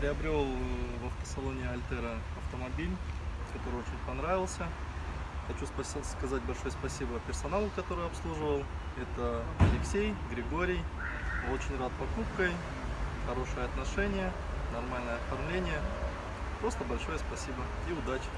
Приобрел э, в автосалоне Альтера автомобиль, который очень понравился. Хочу сказать большое спасибо персоналу, который обслуживал. Это Алексей, Григорий. Очень рад покупкой, хорошие отношения, нормальное оформление. Просто большое спасибо и удачи!